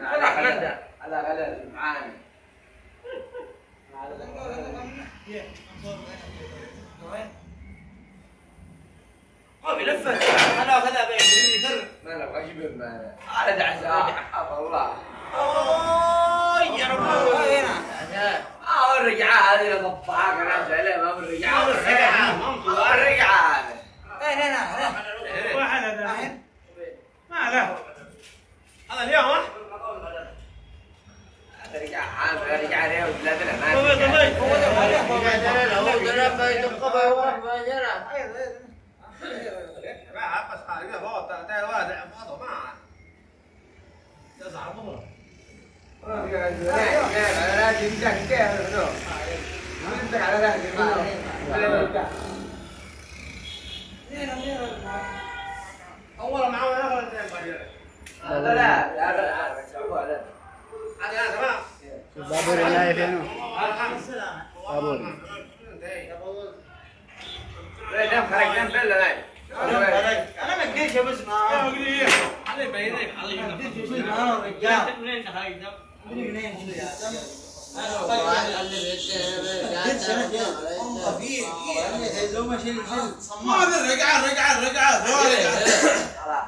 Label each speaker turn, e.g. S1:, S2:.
S1: على
S2: على على
S1: على معاني أنا هذا على
S2: يا رب هنا
S1: آه الرجعه هذه اللي ما
S3: الرجعه الرجعه ما له
S2: هذا اليوم ها
S1: الرجعة عامل لا لا لا لا
S2: هذا يا جماعة
S4: بابور هنا فين بابور
S1: لا نام خرج نام بلا نام
S2: أنا ما ادريش بس ما علي بينك علي أنا رجال منين تخرج ده منين
S3: هذا رجع رجع رجع
S1: الله ما جاب